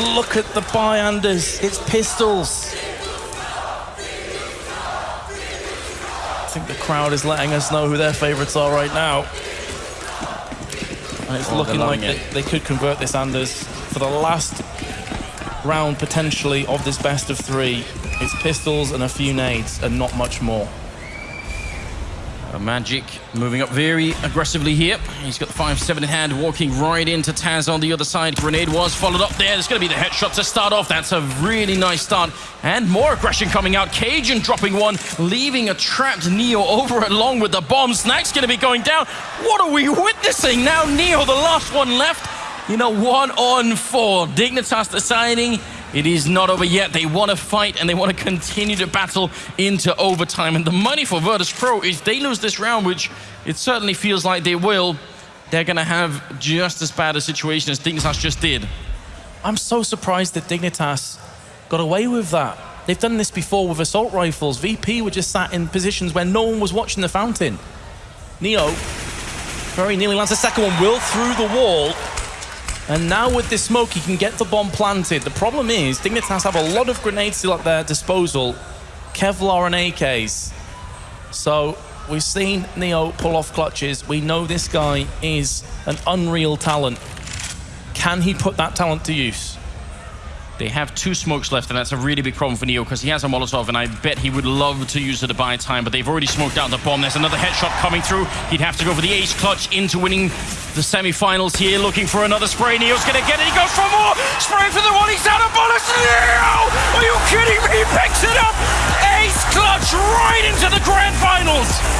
look at the Byanders. It's pistols. I think the crowd is letting us know who their favorites are right now. And it's Oh, looking like they, they could convert this Anders for the last round potentially of this best of three. It's pistols and a few nades and not much more. Uh, Magisk moving up very aggressively here. He's got the 5-7 in hand, walking right into Taz on the other side. Grenade was followed up there. There's going to be the headshot to start off. That's a really nice start. And more aggression coming out. Cajun dropping one, leaving a trapped Neo over along with the bomb. Snax's going to be going down. What are we witnessing now? Neo, the last one left. You know, one on four. Dignitas deciding it is not over yet. They want to fight and they want to continue to battle into overtime. And the money for Virtus Pro, if they lose this round, which it certainly feels like they will, they're going to have just as bad a situation as Dignitas just did. I'm so surprised that Dignitas got away with that. They've done this before with assault rifles. VP were just sat in positions where no one was watching the fountain. Neo very nearly lands the second one, will through the wall. And now with this smoke, he can get the bomb planted. The problem is, Dignitas have a lot of grenades still at their disposal. Kevlar and AKs. So we've seen Neo pull off clutches. We know this guy is an unreal talent. Can he put that talent to use? They have two smokes left, and that's a really big problem for Neo because he has a Molotov, and I bet he would love to use it to buy time, but they've already smoked out the bomb. There's another headshot coming through. He'd have to go for the ace clutch into winning the semi-finals here, looking for another spray. Neo's going to get it. He goes for more. Spray for the one. He's out of bullets. Neo! Are you kidding me? He picks it up. Ace clutch right into the grand finals.